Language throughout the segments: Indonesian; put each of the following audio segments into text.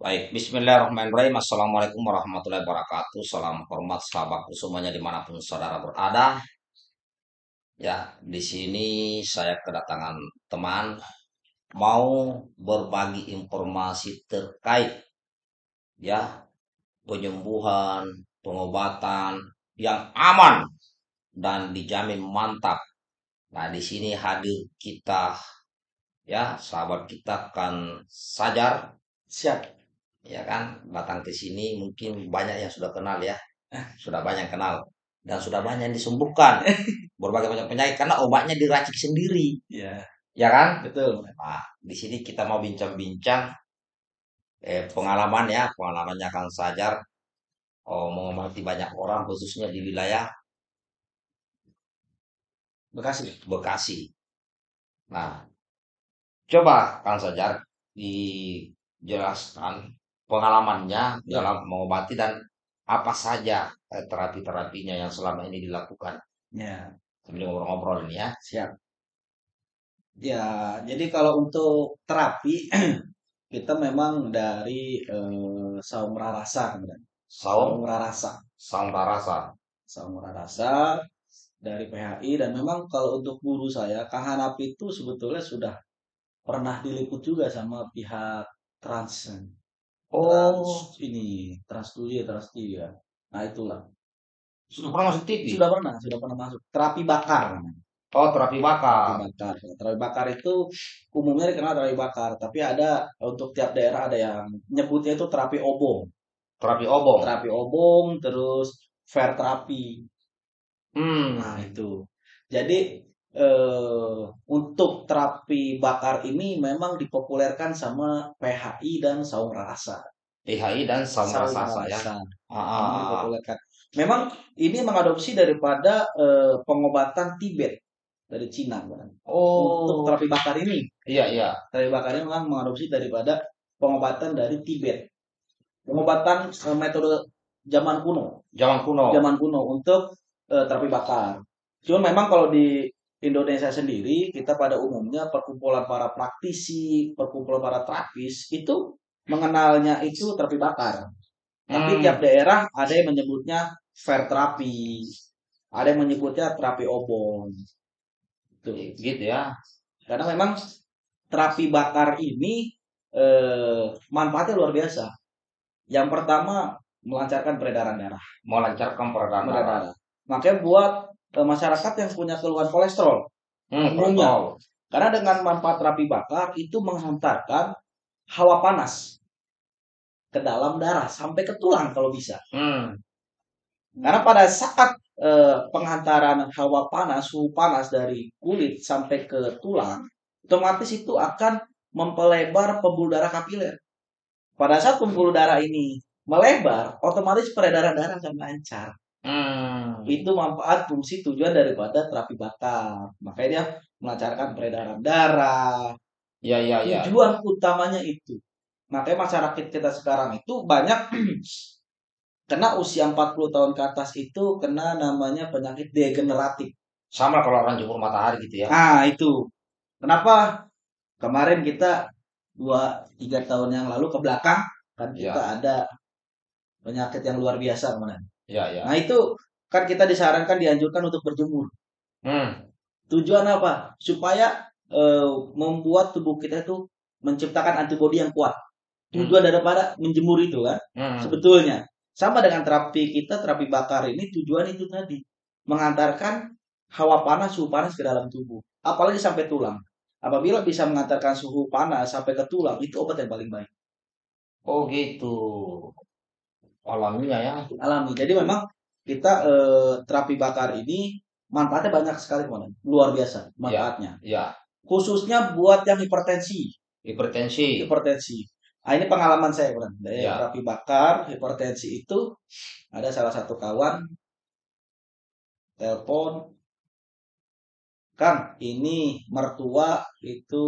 Baik, Bismillahirrahmanirrahim. Assalamualaikum warahmatullahi wabarakatuh. Salam hormat sahabatku semuanya di mana pun saudara berada. Ya, di sini saya kedatangan teman mau berbagi informasi terkait ya penyembuhan, pengobatan yang aman dan dijamin mantap. Nah, di sini hadir kita ya, sahabat kita kan Sajar Siap. Ya kan? Datang ke sini mungkin banyak yang sudah kenal ya. Sudah banyak kenal. Dan sudah banyak yang disembuhkan. Berbagai macam penyakit karena obatnya diracik sendiri. Ya, ya kan? Betul. nah di sini kita mau bincang-bincang eh, pengalaman ya. Pengalamannya Kang Sajar oh, mengobati banyak orang khususnya di wilayah Bekasi. Bekasi. Nah coba Kang Sajar dijelaskan pengalamannya Ya. dalam mengobati dan apa saja eh, terapi-terapinya yang selama ini dilakukan Ya, sambil ngobrol-ngobrol ini ya. siap. Ya, jadi kalau untuk terapi kita memang dari eh, saung rarasa kemudian. Saung, Saung rarasa. saung rasa. Saung rarasa dari PHI dan memang kalau untuk guru saya Kang Hanapi itu sebetulnya sudah pernah diliput juga sama pihak trans Oh, ini trans studio trans ya. Nah itulah sudah pernah masuk TV? sudah pernah sudah pernah masuk terapi bakar. Oh, terapi terapi bakar. bakar. Terapi bakar itu umumnya dikenal terapi bakar, tapi ada untuk tiap daerah ada yang nyebutnya itu terapi obong. Terapi obong. Terapi obong, terus fair terapi. Hmm. Nah, itu. Jadi eh, untuk terapi bakar ini memang dipopulerkan sama PHI dan Saung Rasa. PHI dan saung rasa ya. Rasa. Ah, ah, Ini ah, ah. dipopulerkan. Memang ini mengadopsi daripada eh, pengobatan Tibet dari Cina. Oh, Untuk terapi bakar ini iya iya. terapi bakar ini memang mengadopsi daripada pengobatan dari Tibet. Pengobatan eh, metode zaman kuno, Zaman kuno. zaman kuno untuk eh, terapi bakar. Cuma memang kalau di Indonesia sendiri kita pada umumnya perkumpulan para praktisi, perkumpulan para terapis itu mengenalnya itu terapi bakar. Tapi Hmm. tiap daerah ada yang menyebutnya fair terapi, ada yang menyebutnya terapi obong. Tuh. Gitu ya. Karena memang terapi bakar ini eh, manfaatnya luar biasa. Yang pertama melancarkan peredaran darah. Melancarkan peredaran Peredaran darah. darah. Makanya buat eh, masyarakat yang punya keluhan kolesterol, Hmm, Umumnya. karena dengan manfaat terapi bakar itu menghantarkan hawa panas ke dalam darah sampai ke tulang kalau bisa. Hmm. Karena pada saat eh, penghantaran hawa panas, suhu panas dari kulit sampai ke tulang, otomatis itu akan mempelebar pembuluh darah kapiler. Pada saat pembuluh darah ini melebar, otomatis peredaran darah akan lancar. Hmm. Itu manfaat fungsi tujuan daripada terapi bakar. Makanya dia melancarkan peredaran darah. Iya iya iya. Tujuan utamanya itu. Makanya masyarakat kita sekarang itu banyak kena usia 40 tahun ke atas itu kena namanya penyakit degeneratif. Sama kalau orang jemur matahari gitu ya. Nah, itu. Kenapa? Kemarin kita dua tiga tahun yang lalu ke belakang kan Iya. kita ada penyakit yang luar biasa kemarin. Iya iya. Nah, itu kan kita disarankan dianjurkan untuk berjemur. Hmm. Tujuan apa? Supaya eh, membuat tubuh kita itu menciptakan antibodi yang kuat. Tujuan daripada menjemur itu kan Hmm. sebetulnya sama dengan terapi kita terapi bakar ini tujuan itu tadi mengantarkan hawa panas suhu panas ke dalam tubuh apalagi sampai tulang apabila bisa mengantarkan suhu panas sampai ke tulang itu obat yang paling baik Oh gitu. Alamiah ya. alami jadi memang kita eh, terapi bakar ini manfaatnya banyak sekali teman luar biasa manfaatnya Ya. khususnya buat yang hipertensi Hipertensi. hipertensi Nah, ini pengalaman saya, Bang. Dari Ya. terapi bakar, hipertensi itu ada salah satu kawan telepon, Kang, ini mertua itu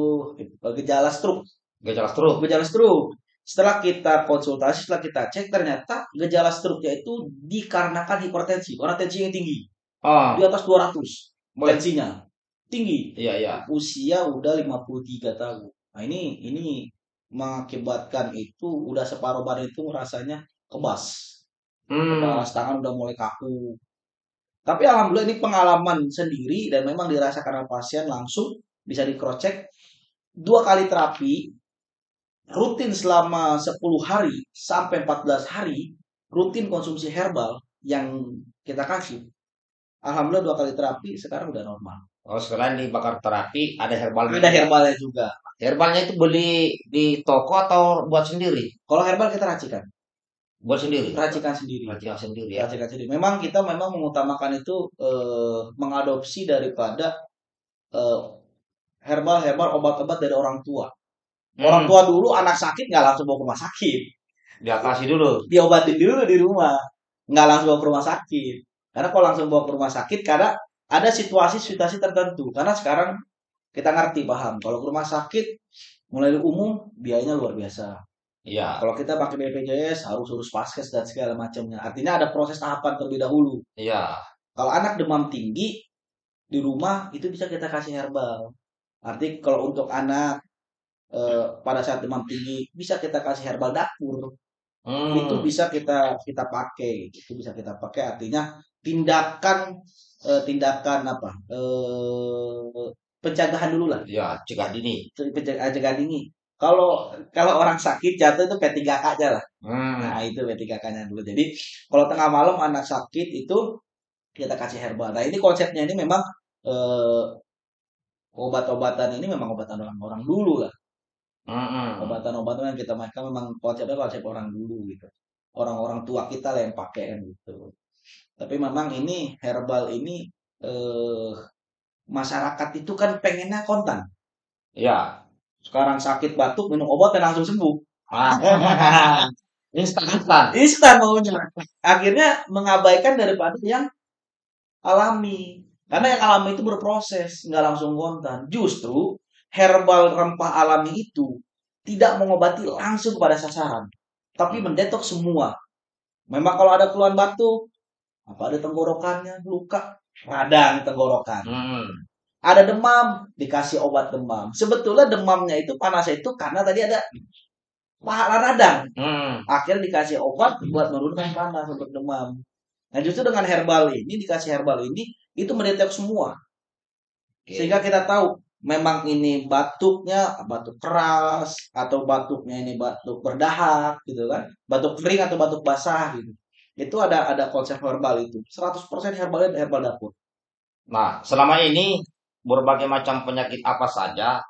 gejala stroke, Gejala stroke. gejala stroke. Setelah kita konsultasi, setelah kita cek, ternyata gejala stroke-nya itu dikarenakan hipertensi, karena tensinya tinggi, Ah, di atas 200 boleh. tensinya tinggi. Iya iya. Usia udah 53 tahun. Nah, ini ini mengakibatkan itu udah separuh badan itu rasanya kebas. Hmm. Kepala tangan udah mulai kaku. Tapi alhamdulillah ini pengalaman sendiri dan memang dirasakan oleh pasien langsung bisa dikrocek dua kali terapi rutin selama 10 hari sampai 14 hari rutin konsumsi herbal yang kita kasih. Alhamdulillah dua kali terapi sekarang udah normal. Oh, selain dibakar terapi, ada herbalnya. Ada herbalnya juga. Herbalnya itu beli di toko atau buat sendiri? Kalau herbal kita racikan, Buat sendiri. racikan sendiri. Racikan sendiri ya. Racikan sendiri. Memang kita memang mengutamakan itu eh, mengadopsi daripada eh, herbal-herbal obat-obat dari orang tua. Orang Hmm. tua dulu anak sakit nggak langsung bawa ke rumah sakit, Diatasi dulu. diobatin dulu di rumah, nggak langsung bawa ke rumah sakit. Karena kalau langsung bawa ke rumah sakit, karena ada situasi-situasi tertentu. Karena sekarang kita ngerti paham, kalau ke rumah sakit mulai dari umum biayanya luar biasa. Iya. Kalau kita pakai BPJS harus urus paskes dan segala macamnya. Artinya ada proses tahapan terlebih dahulu. Iya. Kalau anak demam tinggi di rumah itu bisa kita kasih herbal. Arti kalau untuk anak eh, pada saat demam tinggi bisa kita kasih herbal dapur. Hmm. Itu bisa kita kita pakai. Itu bisa kita pakai artinya tindakan eh, tindakan apa? Eh, pencegahan dulu lah. Ya, cegah dini. Pencegahan pencegahan dini. Kalau kalau orang sakit jatuh itu P3K aja lah. Hmm. Nah, itu P3K-nya dulu. Jadi, kalau tengah malam anak sakit itu kita kasih herbal. Nah, ini konsepnya ini memang eh, obat-obatan ini memang obatan orang-orang dulu lah. Hmm. Obatan-obatan yang kita mainkan memang konsepnya konsep orang dulu gitu. Orang-orang tua kita lah yang pakai kan gitu. Tapi memang ini herbal ini eh, masyarakat itu kan pengennya kontan. Ya. Sekarang sakit batuk minum obat dan langsung sembuh. Ah. instan instan. instan maunya. Akhirnya mengabaikan daripada yang alami. Karena yang alami itu berproses, nggak langsung kontan. Justru herbal rempah alami itu tidak mengobati langsung pada sasaran, tapi mendetok semua. Memang kalau ada keluhan batuk, apa ada tenggorokannya, luka, radang tenggorokan. Hmm. Ada demam, dikasih obat demam. Sebetulnya demamnya itu panasnya itu karena tadi ada pahala radang. Hmm. akhirnya dikasih obat buat menurunkan panas untuk demam. Nah justru dengan herbal ini dikasih herbal ini itu mendetek semua Oke. sehingga kita tahu memang ini batuknya batuk keras atau batuknya ini batuk berdahak gitu kan? Batuk kering atau batuk basah gitu. Itu ada ada konsep herbal itu. 100% herbalnya herbal dapur. Nah, selama ini berbagai macam penyakit apa saja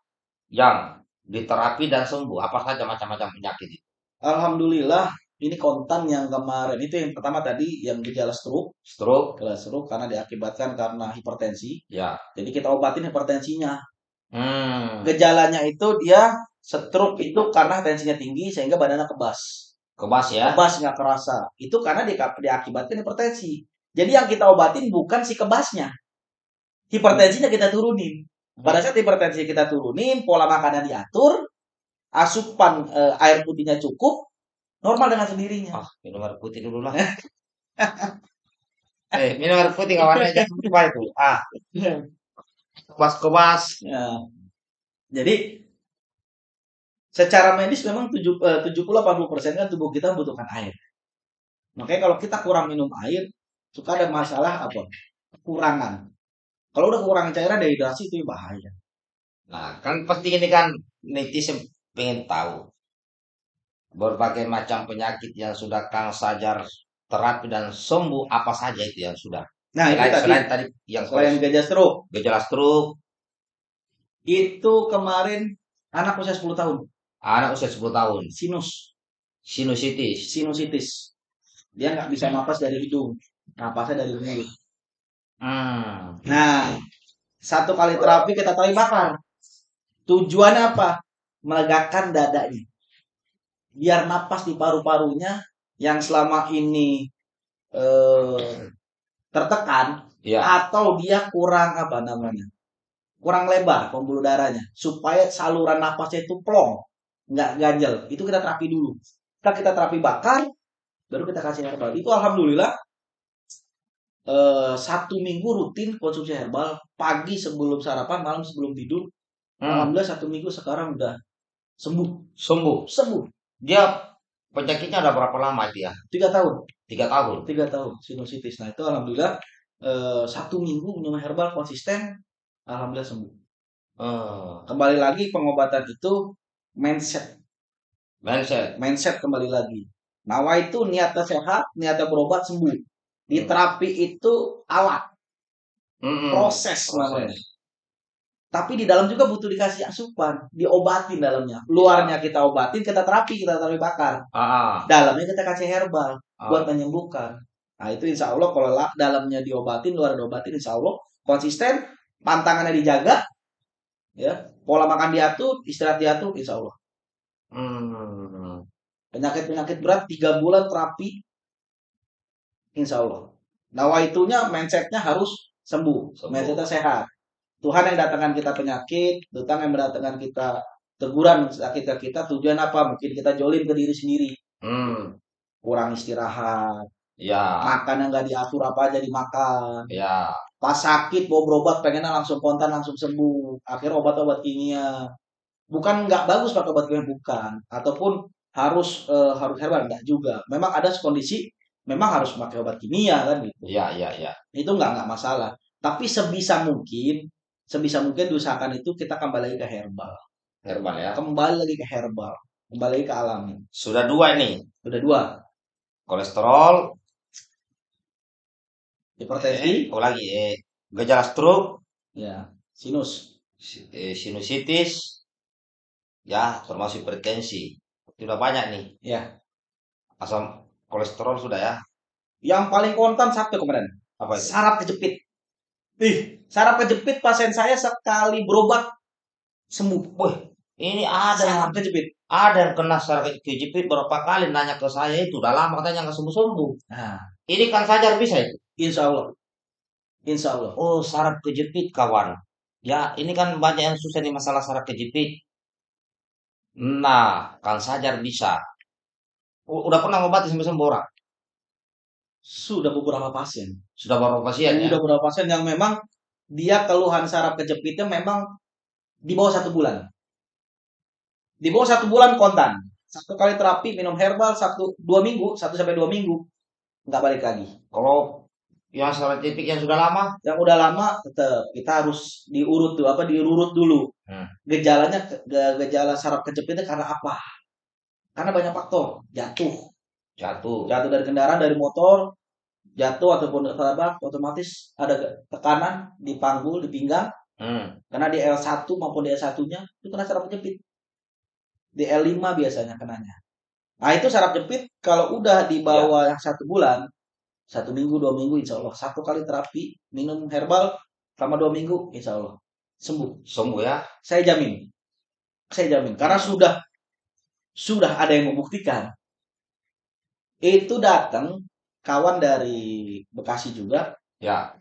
yang diterapi dan sembuh? Apa saja macam-macam penyakit itu? Alhamdulillah ini kontan yang kemarin. Itu yang pertama tadi yang gejala stroke. Stroke, gejala stroke karena diakibatkan karena hipertensi. Ya. jadi kita obatin hipertensinya Hmm. gejalanya itu dia stroke itu karena tensinya tinggi sehingga badannya kebas. Kebas ya. Kebas nggak kerasa. Itu karena di, diakibatkan hipertensi. Jadi yang kita obatin bukan si kebasnya. Hipertensinya kita turunin. Pada saat hipertensi kita turunin, pola makannya diatur, asupan eh, air putihnya cukup, normal dengan sendirinya. Ah, minum air putih dulu lah. eh, minum air putih kawan aja. Itu? Ah, kebas-kebas. Ya. Jadi secara medis memang 70-80% kan tubuh kita membutuhkan air. Makanya kalau kita kurang minum air, suka ada masalah apa? Kekurangan. Kalau udah kekurangan cairan dehidrasi itu bahaya. Nah, kan pasti ini kan netizen pengen tahu berbagai macam penyakit yang sudah Kang Sajar terapi dan sembuh apa saja itu yang sudah. Nah, itu Selain, tadi selain tadi yang selain gejala stroke, gejala stroke, itu kemarin anak usia 10 tahun, anak usia 10 tahun, sinus, sinusitis. sinusitis. Dia nggak bisa napas dari hidung, napasnya dari mulut. Hmm. Nah, satu kali terapi kita tahu bakar. Tujuannya apa? Melegakan dadanya. Biar napas di paru-parunya yang selama ini eh, tertekan Ya. atau dia kurang apa namanya? Kurang lebar pembuluh darahnya supaya saluran napasnya itu plong, nggak ganjel. Itu kita terapi dulu. Kita kita terapi bakar, baru kita kasih herbal. Itu alhamdulillah eh, satu minggu rutin konsumsi herbal pagi sebelum sarapan malam sebelum tidur Hmm. alhamdulillah satu minggu sekarang udah sembuh, sembuh. sembuh. Dia penyakitnya ada berapa lama itu ya? Tiga tahun, Tiga tahun. tiga tahun sinusitis. Nah itu alhamdulillah eh, satu minggu minum herbal konsisten, alhamdulillah sembuh. Eh, Kembali lagi pengobatan itu mindset, mindset. mindset kembali lagi. Nawa itu niatnya sehat, niatnya berobat sembuh. Di Hmm. terapi itu alat, Mm-mm. proses namanya. Tapi di dalam juga butuh dikasih asupan, diobatin dalamnya. Luarnya kita obatin, kita terapi, kita terapi bakar. Ah, Dalamnya kita kasih herbal ah. buat menyembuhkan. Nah itu insya Allah kalau la- dalamnya diobatin, luar diobatin, insya Allah konsisten, pantangannya dijaga, ya pola makan diatur, istirahat diatur, insya Allah. Hmm. Penyakit-penyakit berat tiga bulan terapi, insya Allah. Nawaitunya mindsetnya harus sembuh, Sembuh. mindsetnya sehat. Tuhan yang datangkan kita penyakit, Tuhan yang mendatangkan kita teguran sakit ke kita, tujuan apa? Mungkin kita jolim ke diri sendiri, Hmm. kurang istirahat, Ya, makan yang nggak diatur apa aja dimakan. ya. Pas sakit mau berobat pengennya langsung kontan langsung sembuh. Akhirnya obat-obat kimia. Bukan nggak bagus pakai obat kimia bukan, ataupun harus eh, harus herbal enggak juga. Memang ada kondisi memang harus pakai obat kimia kan gitu. Ya, ya, ya. Itu nggak nggak masalah. Tapi sebisa mungkin sebisa mungkin diusahakan itu kita kembali lagi ke herbal. Herbal ya. Kembali lagi ke herbal. Kembali lagi ke alami. Sudah dua ini. Udah dua. Kolesterol, Hipertensi, eh, oh lagi eh, gejala stroke, ya, sinus. si- eh, sinusitis, ya termasuk hipertensi. Sudah banyak nih. Ya. Asam kolesterol sudah ya. Yang paling kontan satu kemarin. Apa itu? saraf kejepit. Ih, saraf kejepit pasien saya sekali berobat sembuh. Wih, ini ada yang Saraf kejepit. ada yang kena saraf kejepit berapa kali nanya ke saya itu udah lama katanya nggak sembuh sembuh. Nah, Ini kan sajar bisa itu. insya Allah. Insya Allah. Oh saraf kejepit kawan. Ya ini kan banyak yang susah nih masalah saraf kejepit. Nah kan sajar bisa. Udah pernah ngobatin sampai sembuh orang. Sudah beberapa pasien. Sudah berapa pasien ya? Sudah beberapa pasien yang memang dia keluhan saraf kejepitnya memang di bawah satu bulan. Di bawah satu bulan kontan. Satu kali terapi minum herbal satu dua minggu, satu sampai dua minggu nggak balik lagi. Kalau yang saraf kejepit yang sudah lama, yang udah lama tetap kita harus diurut tuh apa diurut dulu Hmm. gejalanya ge- gejala saraf kejepitnya karena apa karena banyak faktor jatuh jatuh. jatuh dari kendaraan dari motor jatuh ataupun tertabrak otomatis ada tekanan di panggul di pinggang. Hmm. karena di L1 maupun di L1 nya itu kena saraf kejepit di L5 biasanya kenanya. Nah itu saraf jepit kalau udah di bawah yang satu bulan satu minggu dua minggu insya Allah. Satu kali terapi minum herbal selama dua minggu insya Allah. Sembuh. Sembuh ya. saya jamin. Saya jamin. Karena sudah sudah ada yang membuktikan itu datang kawan dari Bekasi juga. Ya.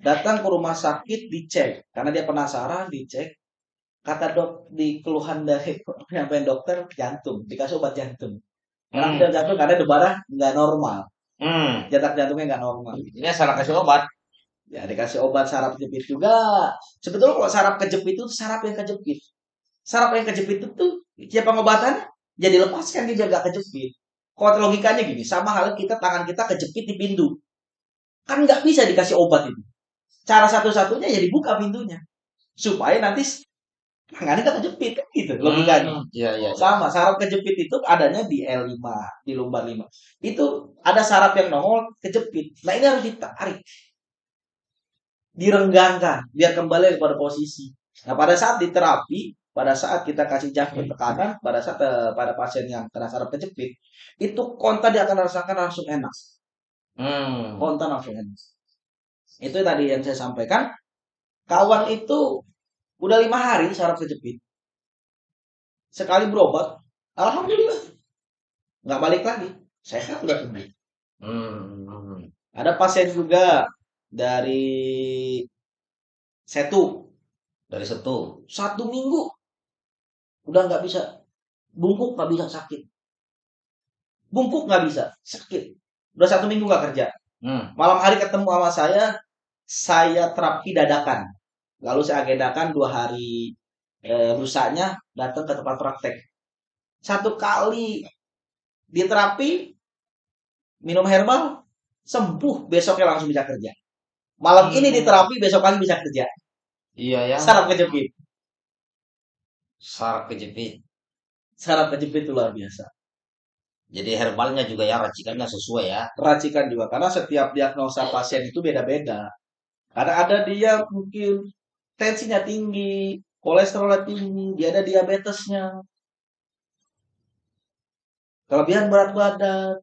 datang ke rumah sakit dicek. Karena dia penasaran dicek. Kata dok di keluhan dari penyampaian dokter jantung. Dikasih obat jantung. Karena Hmm. jantung karena darah nggak normal. Hmm. jatak jantungnya nggak normal. Ini salah kasih obat. ya dikasih obat saraf kejepit juga. Sebetulnya kalau saraf kejepit itu saraf yang kejepit. Saraf yang kejepit itu tuh ya pengobatannya jadi lepaskan dia nggak kejepit kalau logikanya gini sama halnya kita tangan kita kejepit di pintu. Kan nggak bisa dikasih obat itu. Cara satu-satunya ya dibuka pintunya. Supaya nanti tangannya nggak kejepit kan gitu logikanya. Hmm. Iya, iya. sama saraf kejepit itu adanya di L5 di lumbar 5 itu ada saraf yang nongol kejepit. Nah ini harus ditarik. Direnggangkan biar kembali kepada posisi. Nah pada saat di terapi pada saat kita kasih jangkit tekanan pada saat eh, pada pasien yang kena saraf kejepit itu kontan dia akan rasakan langsung enak. Hmm. kontan langsung enak. Itu tadi yang saya sampaikan. Kawan itu udah lima hari saraf kejepit sekali berobat alhamdulillah. Nggak balik lagi. Sehat udah sembuh Hmm. ada pasien juga dari Setu. Dari situ. satu minggu udah nggak bisa bungkuk nggak bisa sakit bungkuk nggak bisa sakit udah satu minggu nggak kerja Hmm. malam hari ketemu sama saya saya terapi dadakan lalu saya agendakan dua hari eh, lusanya datang ke tempat praktek satu kali diterapi minum herbal sembuh besoknya langsung bisa kerja. Malam ini Hmm. diterapi besok pagi bisa kerja. Iya ya. Saraf kejepit. Saraf kejepit. Saraf kejepit itu luar biasa. Jadi herbalnya juga ya racikannya sesuai ya. Racikan juga karena setiap diagnosa pasien itu beda-beda. Kadang ada dia mungkin tensinya tinggi, kolesterolnya tinggi, dia ada diabetesnya. Kelebihan berat badan,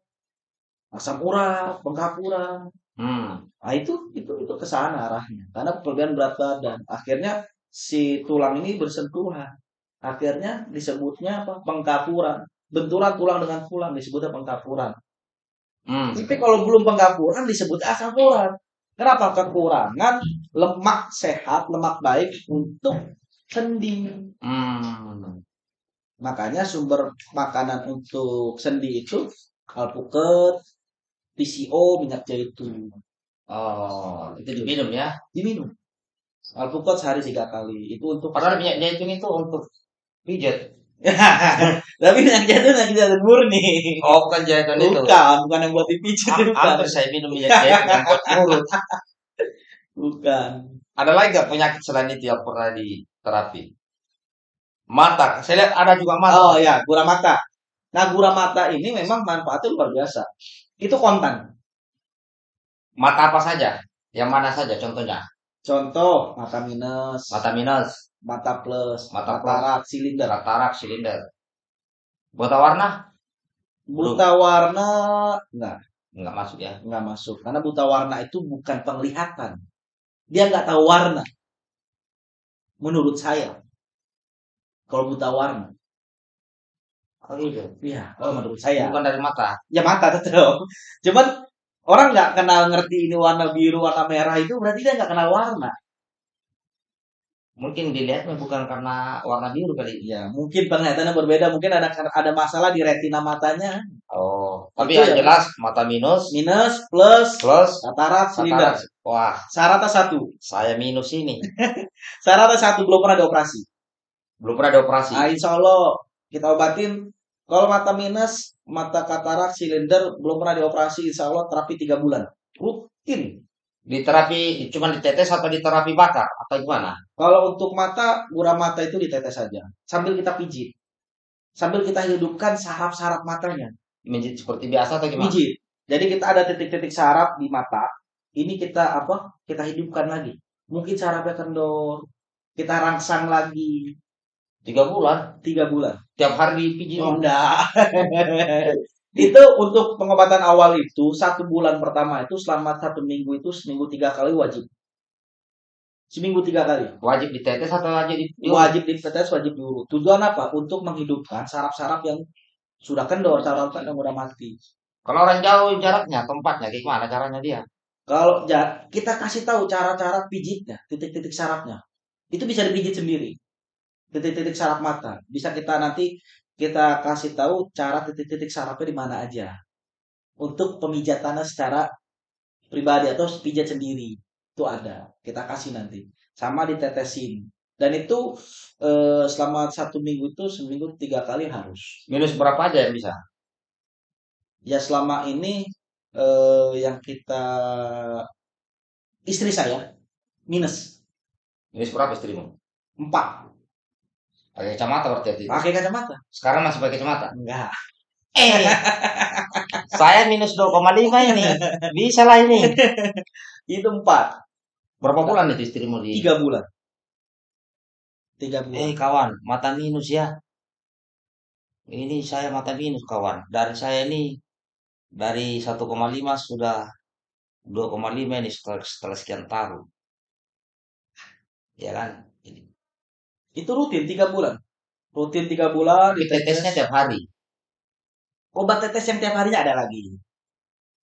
asam urat, bengkak urat. Hmm. Nah, itu itu itu ke sana arahnya. Karena kelebihan berat badan. Akhirnya si tulang ini bersentuhan. Akhirnya disebutnya apa? Pengkapuran. Benturan tulang dengan tulang disebutnya pengkapuran. Hmm. Tapi kalau belum pengkapuran disebut asam urat. Kenapa? Kekurangan lemak sehat, lemak baik untuk sendi. Hmm. Makanya sumber makanan untuk sendi itu alpukat, PCO, minyak zaitun. Oh, itu diminum ya. Diminum. Alpukat sehari tiga kali. Itu untuk Padahal minyak zaitun itu untuk pijat. Tapi minyak zaitun minyak zaitun murni. Oh, bukan zaitun itu. Bukan, bukan yang buat dipijit Am- bukan. Hampir saya minum minyak zaitun yang buat mulut. Bukan. Ada lagi gak penyakit selain itu yang pernah diterapi? Mata. Saya lihat ada juga mata. Oh ya, gura mata. Nah, gura mata ini memang manfaatnya luar biasa. Itu kontan. Mata apa saja? Yang mana saja contohnya? Contoh, mata minus, Mata minus, mata plus, Mata katarak, silinder. katarak, silinder. Buta warna? Buta warna enggak, Enggak masuk ya. enggak masuk. Karena buta warna itu bukan penglihatan. Dia nggak tahu warna. Menurut saya. Kalau buta warna. Oh gitu. Iya, kalau menurut saya. Bukan dari mata. Ya mata tetap. Cuman orang nggak kenal ngerti ini warna biru, warna merah itu berarti dia nggak kenal warna. Mungkin dilihatnya bukan karena warna biru kali. Ya, mungkin penglihatannya berbeda, mungkin ada ada masalah di retina matanya. Oh, tapi Itu yang ya. jelas mata minus Minus, plus, plus katarak, silinder. Wah, Syaratnya satu. saya minus ini. Syaratnya satu, belum pernah dioperasi. Belum pernah dioperasi. Nah, insya Allah kita obatin. Kalau mata minus, mata katarak, silinder belum pernah dioperasi, insya Allah terapi tiga bulan. Rutin. Di terapi cuma ditetes atau di terapi bakar atau gimana? Kalau untuk mata, gura mata itu ditetes saja. Sambil kita pijit. Sambil kita hidupkan saraf-saraf matanya. Menjadi seperti biasa atau gimana? Pijit. Jadi kita ada titik-titik saraf di mata. Ini kita apa? Kita hidupkan lagi. Mungkin sarafnya kendor. Kita rangsang lagi. Tiga bulan. Tiga bulan. Tiap hari dipijit. Oh, enggak. itu untuk pengobatan awal itu satu bulan pertama itu selama satu minggu itu seminggu tiga kali wajib. Seminggu tiga kali. Wajib ditetes atau wajib di Wajib ditetes, wajib diurut. Tujuan apa? Untuk menghidupkan saraf-saraf yang sudah kendor, saraf yang udah mati. Kalau orang jauh jaraknya, tempatnya, gimana caranya dia? Kalau kita kasih tahu cara-cara pijitnya, titik-titik sarafnya, itu bisa dipijit sendiri. Titik-titik saraf mata bisa kita nanti kita kasih tahu cara titik-titik sarafnya di mana aja. Untuk pemijatannya secara pribadi atau pijat sendiri itu ada. Kita kasih nanti sama ditetesin. Dan itu eh, selama satu minggu itu seminggu tiga kali harus. Minus berapa aja yang bisa? Ya selama ini eh, yang kita istri saya minus Minus berapa istrimu? empat Pakai kacamata berarti waktu itu. pakai kacamata Sekarang masih pakai kacamata. enggak Eh, saya minus 2,5 ini. Bisa lah ini. itu empat Berapa bulan itu istrimu di? tiga bulan tiga bulan Eh kawan, mata minus ya. Ini saya mata minus kawan. Dari saya ini dari 1,5 sudah 2,5 ini setelah, setelah sekian tahun. Ya kan? Itu rutin tiga bulan. Rutin tiga bulan tetesnya tiap hari. obat tetes yang tiap harinya ada lagi.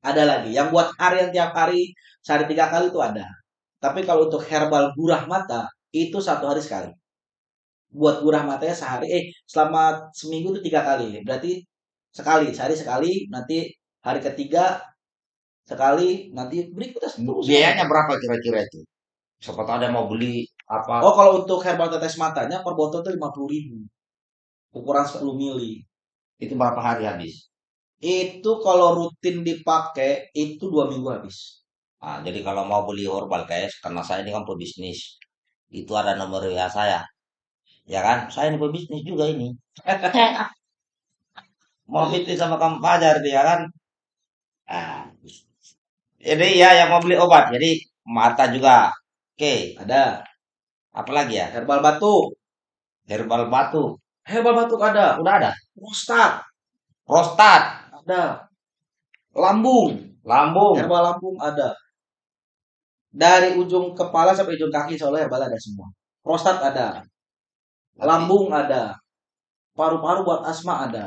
Ada lagi. Yang buat harian tiap hari sehari tiga kali itu ada. Tapi kalau untuk herbal gurah mata itu satu hari sekali. Buat gurah matanya sehari eh selama seminggu itu tiga kali. Berarti sekali sehari sekali nanti hari ketiga sekali nanti berikutnya terus Biayanya berapa kira-kira itu? Siapa tahu ada mau beli apa? oh kalau untuk herbal tetes matanya per botol itu lima puluh ribu ukuran 10 mili Itu berapa hari habis? Itu kalau rutin dipakai itu dua minggu habis. Nah, jadi kalau mau beli herbal guys, karena saya ini kan pebisnis, itu ada nomor WA saya. Ya kan? Saya ini pebisnis juga ini. Mau bisnis sama kamu Fajar dia kan? Ah, jadi ya yang mau beli obat. Jadi mata juga. Oke, Ada apalagi ya? herbal batuk. Herbal batu. Herbal batuk ada. Udah ada. Prostat Prostat, ada. Lambung. lambung. Herbal lambung ada. Dari ujung kepala sampai ujung kaki soalnya herbal ada semua. Prostat ada. Lambung ada. Paru-paru buat asma ada.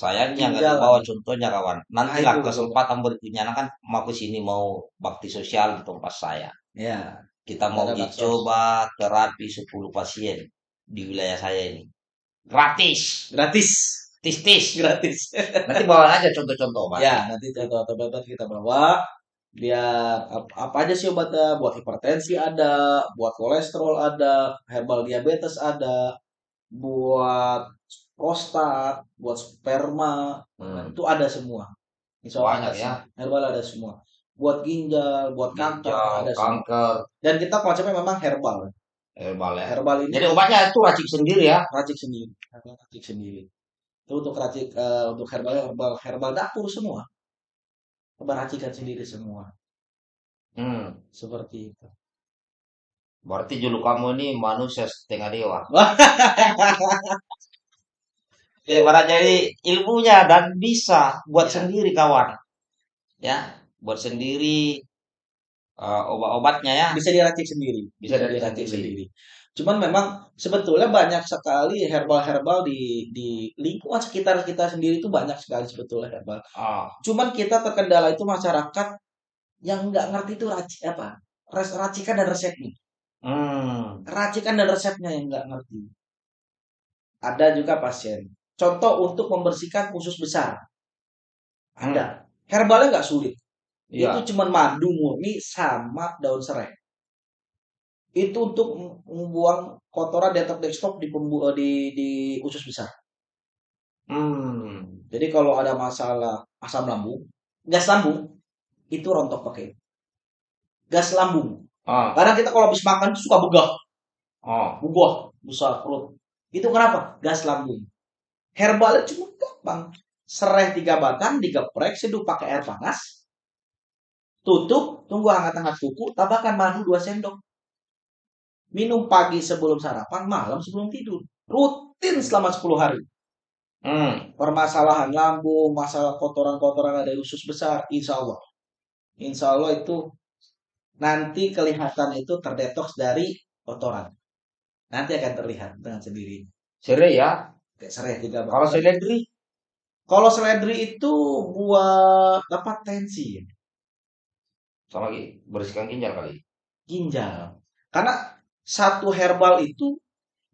Sayangnya nggak dibawa contohnya kawan. Nanti Nah, lah itu. kesempatan berikutnya kan mau ke sini mau bakti sosial di tempat saya. Ya. Kita mau uji baksos. coba terapi 10 pasien di wilayah saya ini. Gratis. Gratis. Tis-tis. Gratis. Nanti bawa aja contoh-contoh, Mas. Ya, nanti contoh obat kita bawa. Biar ap- apa aja sih obatnya? Buat hipertensi ada, buat kolesterol ada, herbal diabetes ada, buat prostat, buat sperma, Hmm. itu ada semua. Insya Allah Banyak ada ya. Herbal ada semua. Buat ginjal, buat kanker Ginjal, ada semua. kanker, Dan kita konsepnya memang herbal. herbal ya. Herbal ini Jadi obatnya itu racik sendiri ya. racik sendiri, racik sendiri. Itu untuk racik eh, untuk herbal herbal herbal dapur semua. Herbal racikan sendiri semua. Hmm. Seperti itu. Berarti julu kamu ini manusia setengah dewa. Ya, jadi ilmunya dan bisa buat Ya. sendiri kawan. Ya, buat sendiri eh, obat-obatnya ya. Bisa diracik sendiri. Bisa dari diracik sendiri. sendiri. Cuman memang sebetulnya banyak sekali herbal-herbal di di lingkungan sekitar kita sendiri itu banyak sekali sebetulnya herbal. Ah, Cuman kita terkendala itu masyarakat yang nggak ngerti itu racik apa res- racikan dan resepnya. hmm. Racikan dan resepnya yang nggak ngerti. Ada juga pasien. Contoh untuk membersihkan usus besar. Ada. Herbalnya nggak sulit. Iya. Itu cuman madu murni sama daun serai. Itu untuk membuang kotoran detox di, pembu- di di usus besar. Hmm. Jadi kalau ada masalah asam lambung, gas lambung, itu rontok pakai. Gas lambung. Ah, Kadang kita kalau habis makan suka begah, oh. begah, besar perut. Itu kenapa? Gas lambung. Herbalnya cuma gampang. Serai tiga batang, digeprek, seduh pakai air panas. Tutup, tunggu hangat-hangat kuku, tambahkan madu 2 sendok. Minum pagi sebelum sarapan, malam sebelum tidur. Rutin selama 10 hari. Hmm. permasalahan lambung, masalah kotoran-kotoran ada usus besar, insya Allah. Insya Allah itu nanti kelihatan itu terdetoks dari kotoran. Nanti akan terlihat dengan sendiri. Serai ya. Kayak serai tiga Kalau seledri, Kalau seledri itu buat dapat tensi, sama lagi bersihkan ginjal kali. ginjal. Karena satu herbal itu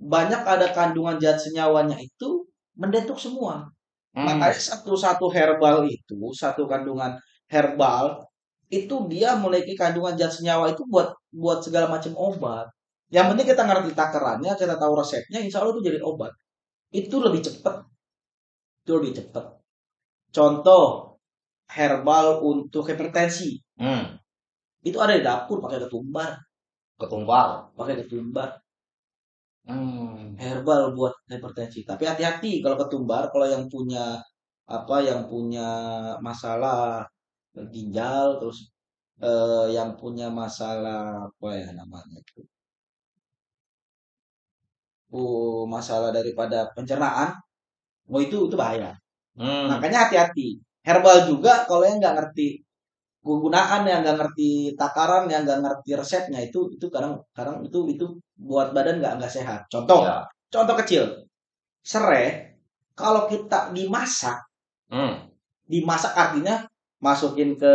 banyak ada kandungan zat senyawanya itu mendetok semua. Hmm. Makanya satu-satu herbal itu, satu kandungan herbal itu dia memiliki kandungan zat senyawa itu buat buat segala macam obat. Yang penting kita ngerti takarannya, kita tahu resepnya, insya Allah itu jadi obat. Itu lebih cepat. Itu lebih cepat. Contoh herbal untuk hipertensi. Hmm. Itu ada di dapur pakai ketumbar, Ketumbar. pakai ketumbar. Hmm. herbal buat hipertensi. Tapi hati-hati kalau ketumbar, kalau yang punya apa yang punya masalah ginjal terus eh, yang punya masalah apa ya namanya itu uh, masalah daripada pencernaan oh itu itu bahaya Hmm. makanya hati-hati herbal juga kalau yang nggak ngerti penggunaan yang nggak ngerti takaran yang nggak ngerti resepnya itu itu kadang kadang itu itu buat badan nggak nggak sehat contoh Ya. Contoh kecil, serai kalau kita dimasak, Hmm. dimasak artinya masukin ke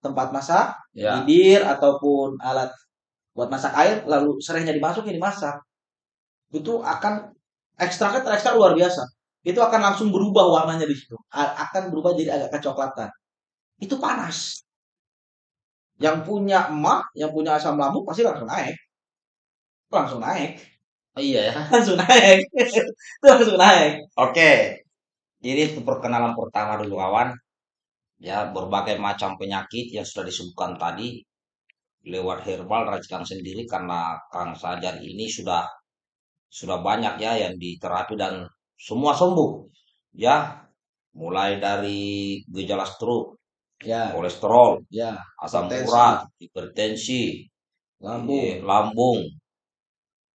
tempat masak, Ya. bibir ataupun alat buat masak air, lalu serainya dimasukin dimasak, itu akan ekstraknya terekstrak luar biasa. Itu akan langsung berubah warnanya di situ, akan berubah jadi agak kecoklatan. Itu panas. Yang punya emak, yang punya asam lambung pasti langsung naik, langsung naik, Oh, iya ya. langsung naik, itu langsung naik. Oke. Jadi itu perkenalan pertama dulu kawan. Ya, berbagai macam penyakit yang sudah disebutkan tadi lewat herbal racikan sendiri karena Kang Sajar ini sudah sudah banyak ya yang diterapi dan semua sembuh. Ya, mulai dari gejala stroke, Ya, kolesterol, ya, asam hipertensi, urat, hipertensi, lambung, eh, lambung,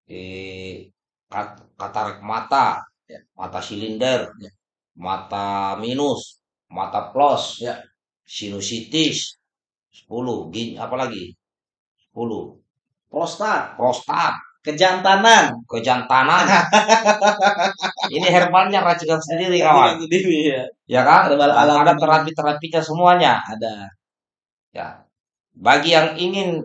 eh, kat- katarak mata, ya, mata silinder, ya, mata minus, mata plus, ya, sinusitis, 10, gin, apa lagi? 10, prostat, prostat, kejantanan, kejantanan. Ini herbalnya racikan sendiri kawan. Sendiri ya. Ya kan? Herbal Dan alami. ada terapi-terapinya semuanya. Ada. Ya. Bagi yang ingin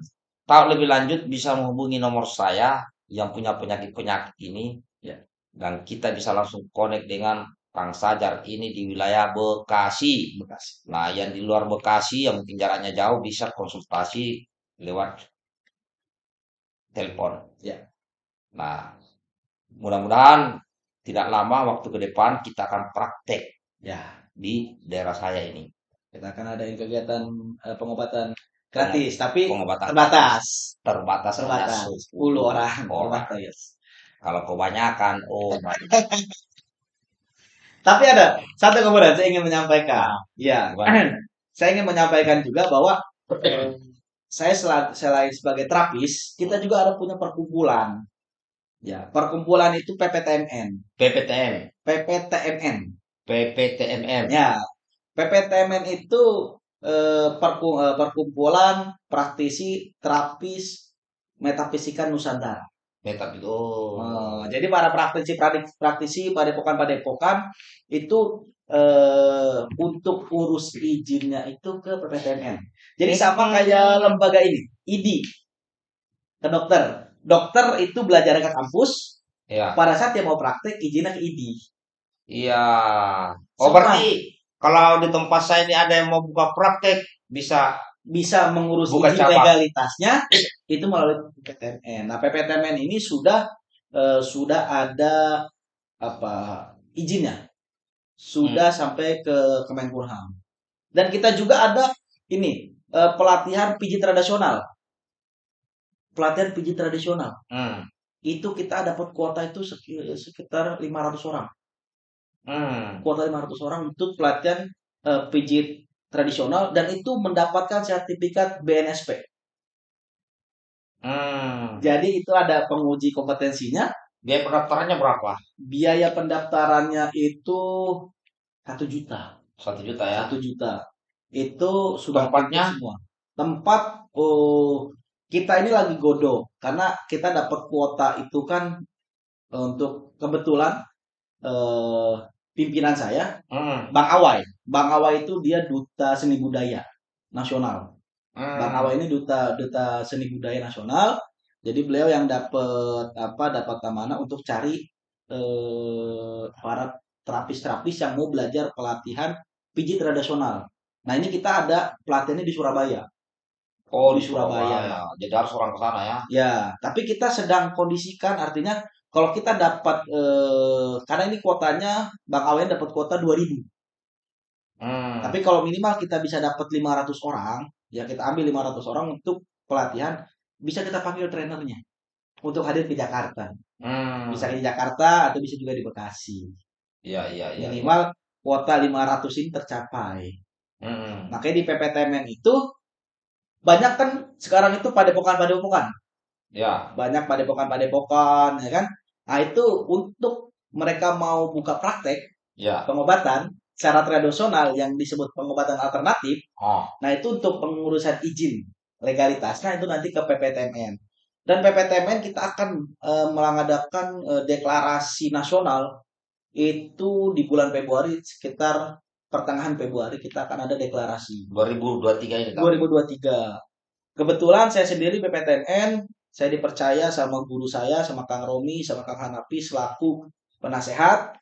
tahu lebih lanjut bisa menghubungi nomor saya yang punya penyakit-penyakit ini Ya. dan kita bisa langsung connect dengan Kang Sajar ini di wilayah Bekasi. Bekasi. Nah, yang di luar Bekasi yang mungkin jaraknya jauh bisa konsultasi lewat telepon. Ya. Nah, mudah-mudahan tidak lama waktu ke depan kita akan praktek Ya, di daerah saya ini. kita akan adain kegiatan eh, pengobatan gratis, tapi Pengobatan terbatas. terbatas Terbatas. 10 10 orang. orang. Terbatas. Kalau kebanyakan, oh my Tapi ada satu kemudian saya ingin menyampaikan. Ya, saya ingin menyampaikan juga bahwa eh, saya sel- selain sebagai terapis, kita juga ada punya perkumpulan. Ya, perkumpulan itu PPTMN. PPTM, PPTMN. PPTMM. Ya, PPTMN itu eh, perku- eh, perkumpulan praktisi terapis metafisika Nusantara. Metap itu. Oh. Oh, jadi para praktisi praktisi, praktisi padepokan-padepokan itu eh, untuk urus izinnya itu ke PPTMN. Jadi sama kayak lembaga ini, ID ke dokter. Dokter itu belajar ke kampus, Ya, pada saat dia mau praktek izinnya ke ID. iya. Oh, berarti kalau di tempat saya ini ada yang mau buka praktek bisa Bisa mengurus Bukan izin cabang. legalitasnya itu melalui PPTMN. Nah, PPTMN ini sudah eh, sudah ada apa izinnya. Sudah sampai ke Kemenkumham. Dan kita juga ada ini eh, pelatihan pijit tradisional. Pelatihan pijit tradisional. hmm, Itu kita dapat kuota itu seki- sekitar 500 orang. hmm, Kuota 500 orang untuk pelatihan eh, pijit tradisional dan itu mendapatkan sertifikat BNSP. hmm. Jadi itu ada penguji kompetensinya. Biaya pendaftarannya berapa? Biaya pendaftarannya itu satu juta. Satu juta ya. Satu juta. Itu sudah Tempatnya? semua. Tempat oh, kita ini lagi godok karena kita dapat kuota itu kan eh, untuk kebetulan eh, pimpinan saya Hmm, Bang Awai. Bang Awai itu dia duta seni budaya nasional. hmm. Bang Awai ini duta duta seni budaya nasional. Jadi beliau yang dapat apa dapat amanah untuk cari eh, para terapis-terapis yang mau belajar pelatihan pijit tradisional. Nah ini kita ada pelatihannya di Surabaya. Oh, di di Surabaya. Surabaya. Jadi harus orang ke sana ya. Ya, tapi kita sedang kondisikan artinya kalau kita dapat eh, karena ini kuotanya Bang Awai dapat kuota 2000. Hmm. Tapi kalau minimal kita bisa dapat 500 orang, ya kita ambil 500 orang untuk pelatihan, bisa kita panggil trainernya untuk hadir ke Jakarta. Hmm. Bisa di Jakarta atau bisa juga di Bekasi. Iya, iya, iya. Minimal kuota 500 ini tercapai. Hmm. Makanya di PPTMN itu banyak kan sekarang itu padepokan-padepokan. Ya. Banyak padepokan-padepokan, ya kan? Nah, itu untuk mereka mau buka praktek Ya. pengobatan secara tradisional yang disebut pengobatan alternatif, Oh. Nah, itu untuk pengurusan izin legalitasnya itu nanti ke PPTMN. Dan PPTMN kita akan eh, mengadakan eh, deklarasi nasional itu di bulan Februari sekitar pertengahan Februari kita akan ada deklarasi 2023 ini kan. 2023. Kebetulan saya sendiri PPTMN saya dipercaya sama guru saya sama Kang Romi sama Kang Hanapi selaku penasehat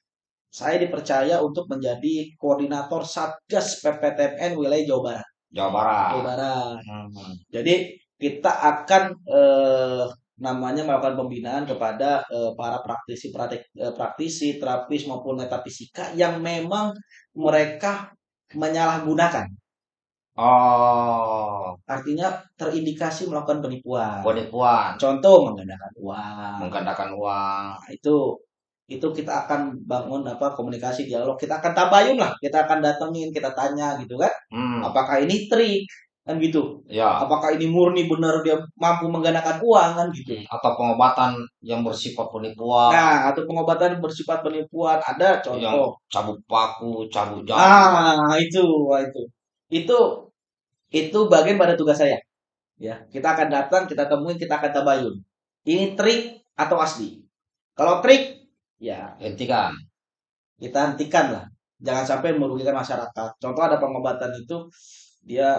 saya dipercaya untuk menjadi koordinator Satgas PPTMN wilayah Jawa Barat. Jawa Barat. Jawa Barat. Hmm. Jadi kita akan eh, namanya melakukan pembinaan kepada eh, para praktisi praktik, eh, praktisi terapis maupun metafisika yang memang mereka menyalahgunakan. Oh, artinya terindikasi melakukan penipuan. Penipuan, contoh menggandakan uang. Menggandakan uang. Nah, itu itu kita akan bangun apa komunikasi dialog. Kita akan tabayun lah. Kita akan datengin kita tanya gitu kan. Hmm, apakah ini trik kan gitu. Ya. apakah ini murni benar dia mampu menggandakan uang kan gitu. Atau pengobatan yang bersifat penipuan, nah atau pengobatan bersifat penipuan. Ada yang contoh cabut paku, cabut jarum. ah itu wah, itu. Itu itu bagian pada tugas saya. Ya kita akan datang kita temuin kita akan tabayun. Ini trik atau asli? Kalau trik ya Hentikan. kita hentikan lah. Jangan sampai merugikan masyarakat. Contoh ada pengobatan itu dia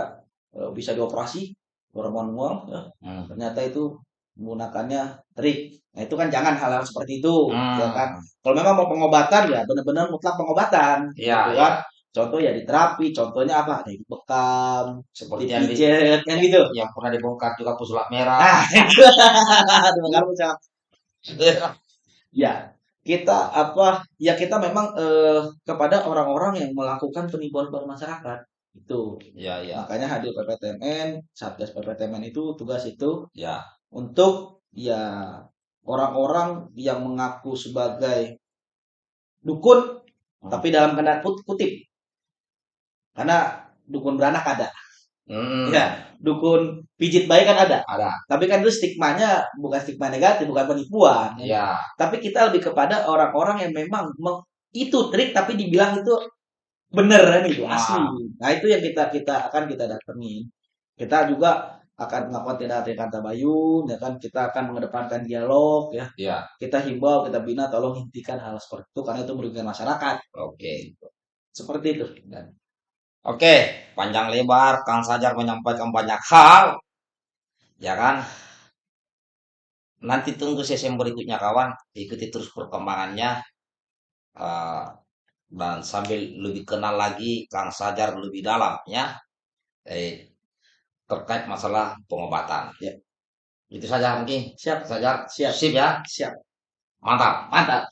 bisa dioperasi hormon uang ya, Hmm. ternyata itu menggunakannya trik. Nah itu kan jangan hal-hal seperti itu Hmm. ya kan? Kalau memang mau pengobatan ya benar-benar mutlak pengobatan Ya, gitu kan? Contoh ya di terapi contohnya apa? Ada yang bekam Seperti yang, di- kan gitu? yang pernah dibongkar juga pesulap merah. ah bisa. Ya kita apa? Ya kita memang eh, kepada orang-orang yang melakukan penipuan pada masyarakat itu. Ya, ya, makanya hadir PPTMN satgas PPTMN itu tugas itu ya. untuk ya orang-orang yang mengaku sebagai dukun Hmm. tapi dalam tanda kut- kutip. Karena dukun beranak ada. Hmm, ya dukun pijit bayi kan ada. Ada. tapi kan itu stigmanya bukan stigma negatif bukan penipuan. Ya, tapi kita lebih kepada orang-orang yang memang meng- itu trik tapi dibilang itu bener kan itu Wah. asli nah itu yang kita kita akan kita datengin kita juga akan melakukan tindakan tabayun ya kan kita akan mengedepankan dialog ya ya. kita himbau kita bina tolong hentikan hal seperti itu karena itu merugikan masyarakat Oke. seperti itu dan Oke, panjang lebar Kang Sajar menyampaikan banyak hal. Ya kan? Nanti tunggu sesi berikutnya kawan, ikuti terus perkembangannya. Eh, dan sambil lebih kenal lagi Kang Sajar lebih dalam ya. Eh, terkait masalah pengobatan. Ya. Itu saja mungkin. siap Sajar, Siap. sip ya. siap Mantap. mantap